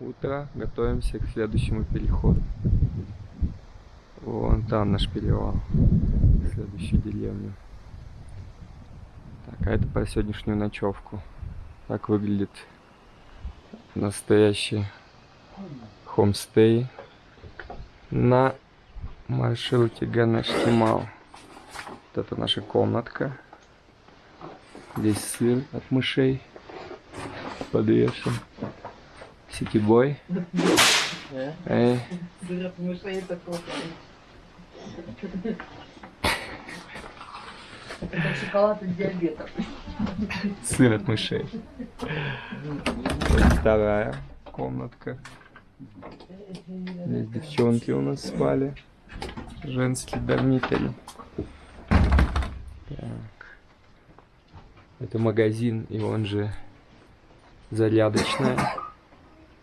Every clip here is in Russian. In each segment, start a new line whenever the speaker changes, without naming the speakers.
утро. Готовимся к следующему переходу. Вон там наш перевал. Следующую деревню. Так, а это по сегодняшнюю ночевку. Так выглядит настоящий хомстей на маршруте Ганаштимал. Вот это наша комнатка. Здесь сыр от мышей подвешен. Ситибой. Эй.
Это шоколад от диабета.
сыр от мышей. Вторая комнатка. Здесь девчонки у нас спали. Женский дармитель. Так. Это магазин, и он же зарядочная.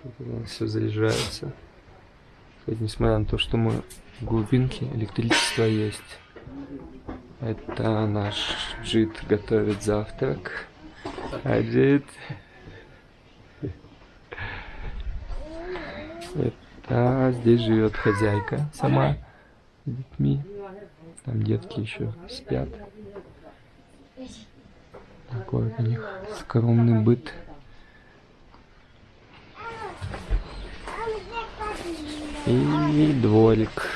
Тут у нас все заряжается. Кстати, несмотря на то, что мы в глубинке, электричество есть. Это наш джит готовит завтрак. Джит... Это здесь живет хозяйка сама с детьми. Там детки еще спят. Такой у них скромный быт. И дворик.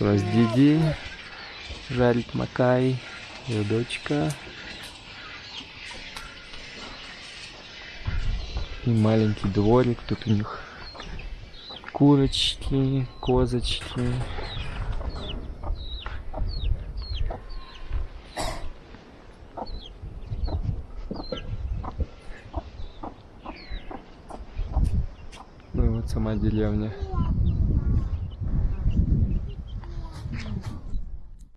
У нас Диди жарит Макай, ее дочка. И маленький дворик. Тут у них курочки, козочки. Сама деревня.